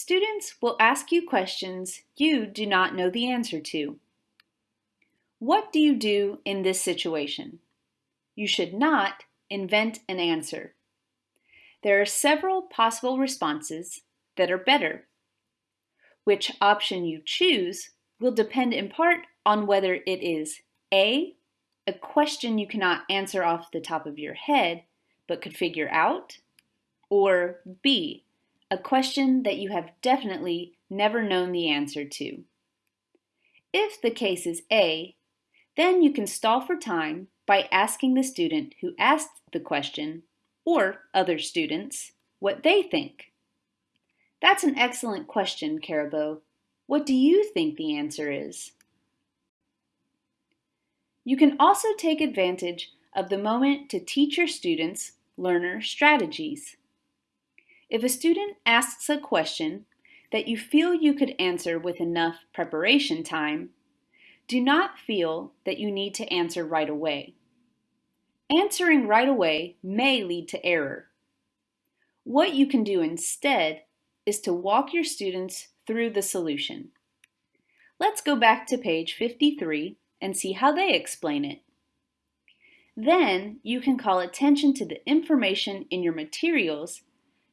Students will ask you questions you do not know the answer to. What do you do in this situation? You should not invent an answer. There are several possible responses that are better. Which option you choose will depend in part on whether it is A, a question you cannot answer off the top of your head but could figure out, or B, a question that you have definitely never known the answer to. If the case is A, then you can stall for time by asking the student who asked the question, or other students, what they think. That's an excellent question, Caribou. What do you think the answer is? You can also take advantage of the moment to teach your students learner strategies. If a student asks a question that you feel you could answer with enough preparation time, do not feel that you need to answer right away. Answering right away may lead to error. What you can do instead is to walk your students through the solution. Let's go back to page 53 and see how they explain it. Then you can call attention to the information in your materials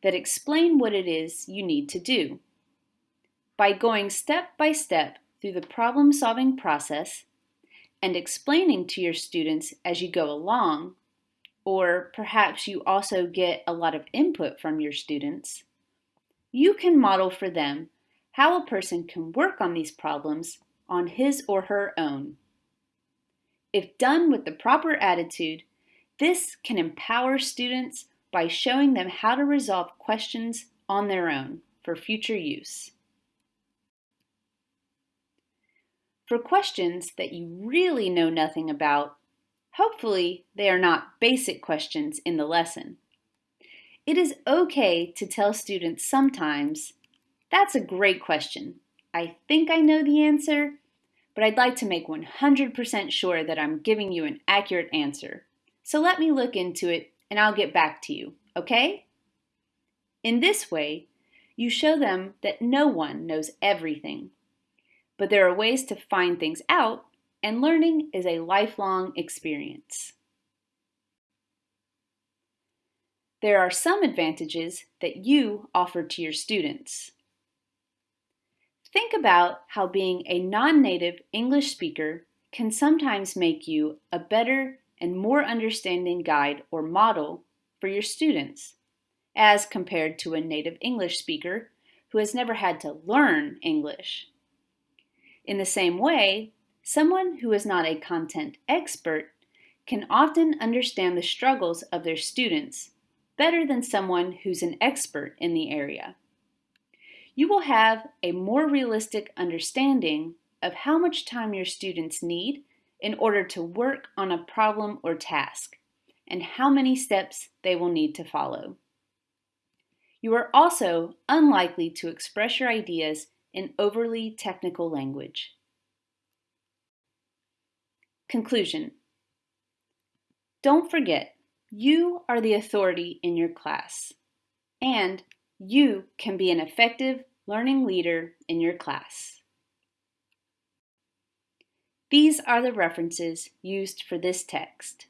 that explain what it is you need to do. By going step by step through the problem-solving process and explaining to your students as you go along, or perhaps you also get a lot of input from your students, you can model for them how a person can work on these problems on his or her own. If done with the proper attitude, this can empower students by showing them how to resolve questions on their own for future use. For questions that you really know nothing about, hopefully they are not basic questions in the lesson. It is okay to tell students sometimes, that's a great question. I think I know the answer, but I'd like to make 100% sure that I'm giving you an accurate answer. So let me look into it and I'll get back to you, okay? In this way, you show them that no one knows everything, but there are ways to find things out, and learning is a lifelong experience. There are some advantages that you offer to your students. Think about how being a non-native English speaker can sometimes make you a better and more understanding guide or model for your students, as compared to a native English speaker who has never had to learn English. In the same way, someone who is not a content expert can often understand the struggles of their students better than someone who's an expert in the area. You will have a more realistic understanding of how much time your students need in order to work on a problem or task, and how many steps they will need to follow. You are also unlikely to express your ideas in overly technical language. Conclusion Don't forget, you are the authority in your class, and you can be an effective learning leader in your class. These are the references used for this text.